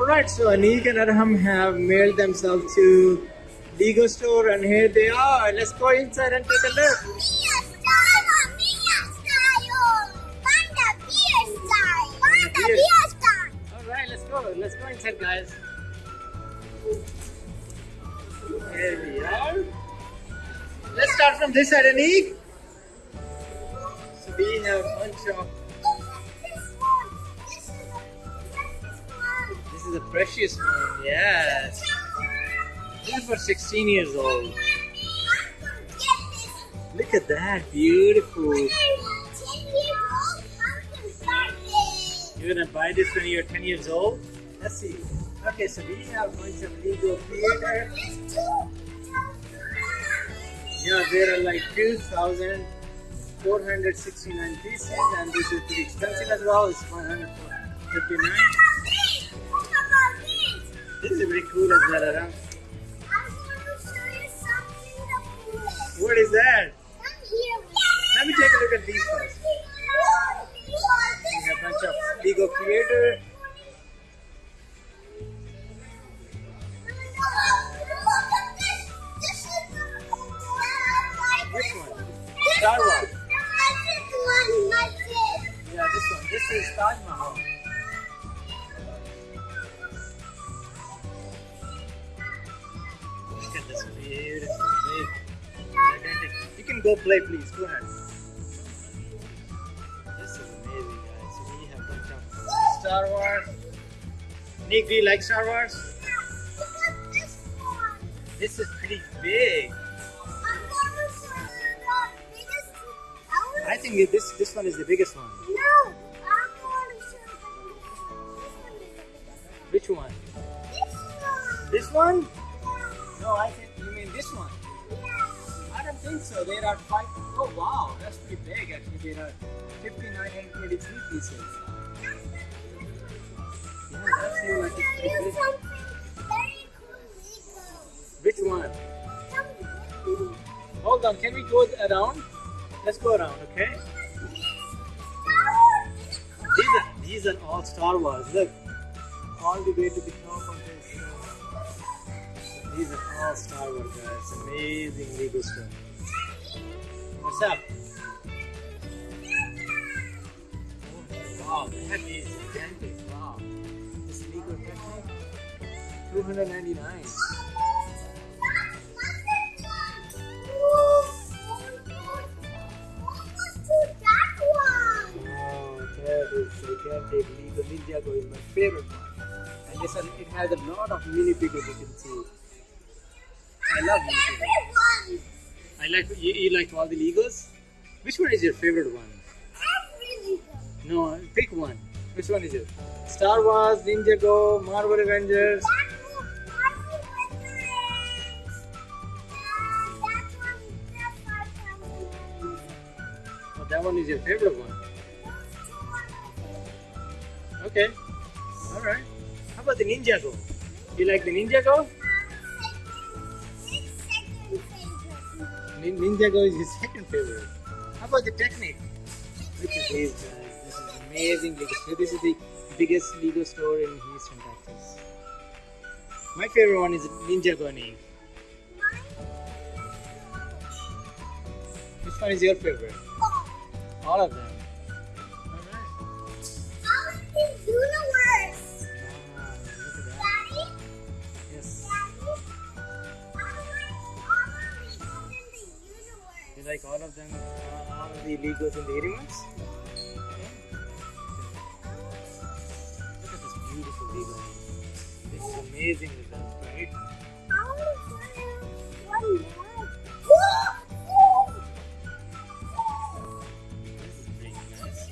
Alright, so Anik and Arham have mailed themselves to Lego store and here they are. Let's go inside and take a look. Alright, let's go. Let's go inside, guys. Here we are. Let's start from this side, Anik. So we have a bunch of. Is a precious one, yes. Is for 16 years old. Look at that, beautiful. You're gonna buy this when you're 10 years old? Let's see. Okay, so we have a bunch of Lego theater. Yeah, there are like 2,469 pieces, and this is pretty expensive as well. It's 159. This is very cool as well, Aram. What is that? Let me take a look at these first. We have a bunch of Lego creator. Go play, please. Go ahead. This is amazing, guys. So we have a bunch of Star Wars. Nick, do you like Star Wars? This is pretty big. I think this this one is the biggest one. No, I'm going to show you Which one? this one. This one? No, I think you mean this one. I think so. There are five. Oh wow, that's pretty big actually. There are 5923 pieces. Yeah, that seems like it's pretty big. Which one? Hold on, can we go around? Let's go around, okay? These are these are all Star Wars. Look, all the way to the top of this. uh, These are all Star Wars, guys. Amazing Lego stuff. What's up? Wow, that is gigantic. Wow. This Lego Technic, 299. Oh, that is gigantic. Is my favorite one. And this one, it has a lot of mini figures you can see. I love mini figures. I like you, you liked all the Legos. Which one is your favorite one? No, pick one. Which one is it? Star Wars, Ninjago, Marvel Avengers. Oh, that one is your favorite one. Okay. All right. How about the Ninjago? You like the Ninjago? Ninjago is his second favorite. How about the Technic? Look at these guys. This is amazing Lego store. This is the biggest Lego store in Houston, Texas. My favorite one is Ninjago Nick. Which one is your favorite? All of them. Like all of them? Uh, all of the Legos and the elements? Look at this beautiful Lego. This is amazing results, right? This is pretty nice.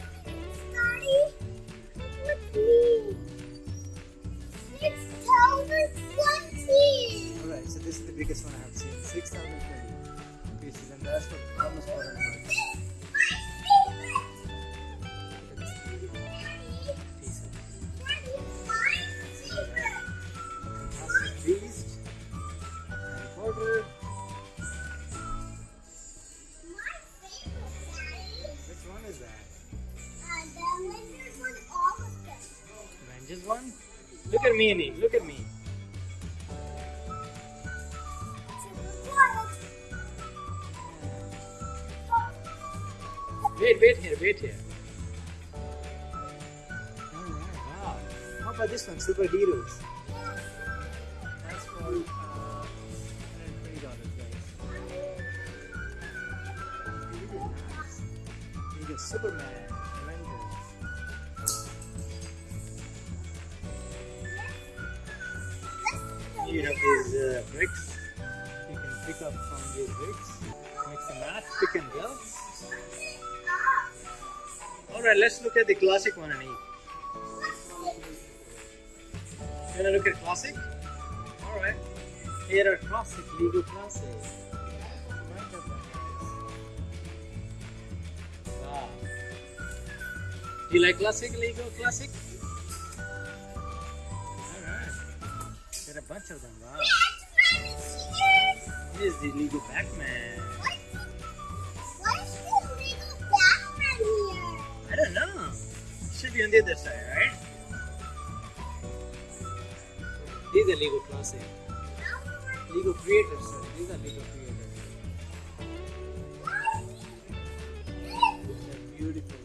Alright, so this is the biggest one I have seen. 6,020 pieces and the rest of almost 400 bucks. pieces. Fantastic Beast. Harry Which one is that? The Avengers one? Look at me, Anik. Look at me. Wait, here, wow. How about this one, superheroes? That's for uh, $120, guys. You get Superman, Avengers. You have these uh, bricks. You can pick up from these bricks. Make some mat, pick and go. Alright, let's look at the classic one and eat. You wanna look at classic? Alright. Here are classic, Lego classic. Right up there. Wow. Do you like classic, Lego classic? Alright. There are a bunch of them, wow. Here's the Lego Pac-Man. Be on the other side, right? These are Lego Classic. Lego Creators, sorry. These are Lego Creators. They're beautiful.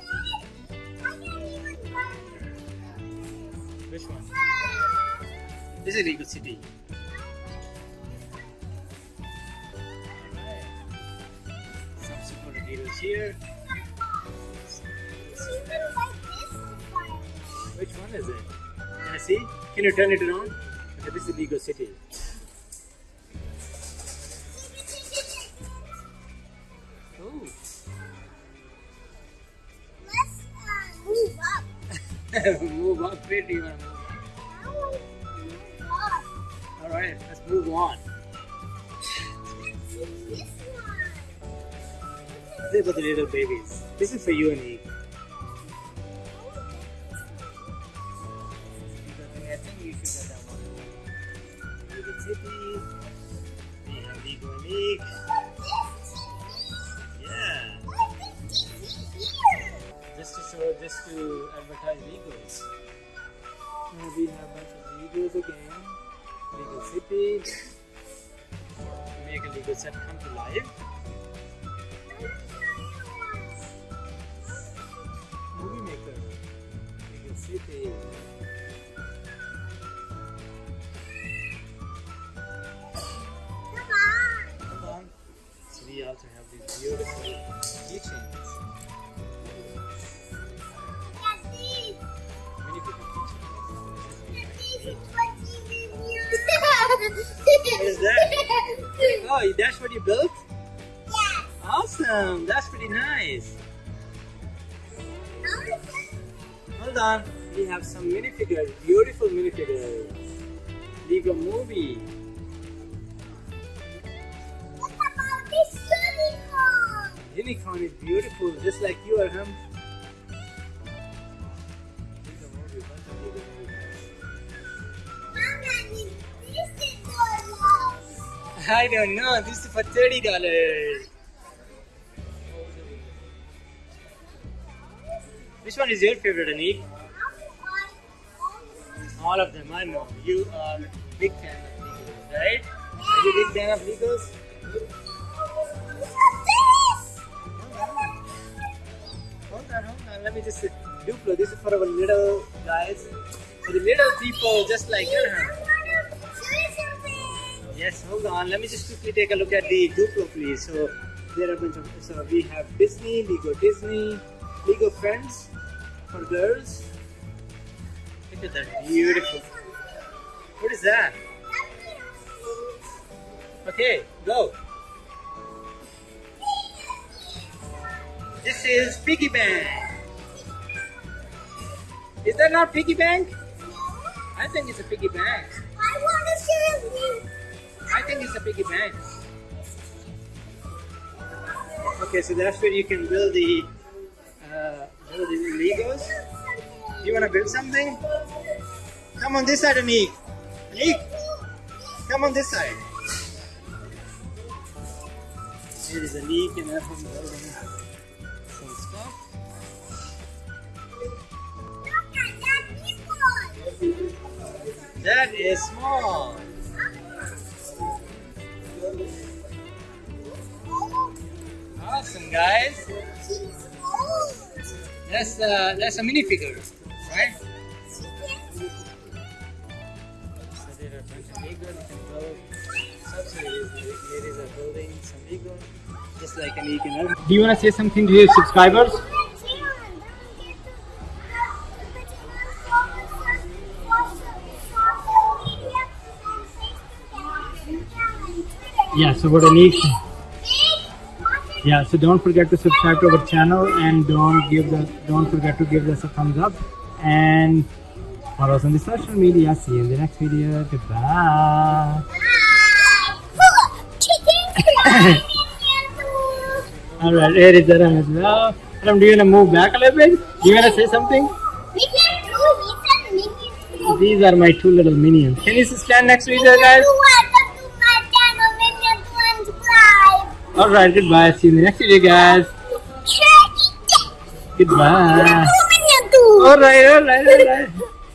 Which one? This is Lego City. Some superheroes here. Which one is it? Can I see? Can you turn it around? Okay, this is Lego City. Oh, move up. Where do you want to move? Alright, let's move on. Are for the little babies. This is for you and me. Yeah. Just to show, just to advertise Legos. We have a bunch of Legos again. Lego City. Make a Lego set come to life. Movie Maker. Lego City. Oh, that's what you built? Yes. Awesome. That's pretty nice. Hold on. We have some minifigures. Beautiful minifigures. Lego movie. What about this Unicorn is beautiful, just like you are, I don't know. This is for thirty dollars. Which one is your favorite, Anik? All of them. I know. You are a big fan of Legos, right? Are you big fan of Legos? Hold on, hold on. Let me just Duplo. This is for our little guys, for the little people, just like you. Yes, hold on. Let me just quickly take a look at the Duplo, please. So there are a bunch of. So we have Disney, Lego Disney, Lego Friends for girls. Look at that, beautiful. What is that? Okay, go. This is piggy bank. Is that not piggy bank? I think it's a piggy bank. I want to see you. I think it's a big event. Okay, so that's where you can build the uh, build the Legos. You wanna build something? Come on this side, Anik. Anik, come on this side. Here is Anik and everyone building some stuff. Look at that people. That is small. Awesome, guys. That's uh, that's a minifigure, right? Do you want to say something to your subscribers? Yeah, so what. Yeah, so don't forget to subscribe to our channel and don't give the don't forget to give us a thumbs up and follow us on the social media. See you in the next video. Goodbye. All right, here is Aram as well. Aram, do you want to move back a little bit? Do you want to say something? These are my two little minions. Can you stand next to each other, guys? All right, goodbye. See you in the next video, guys. Goodbye. All right, all right, all right.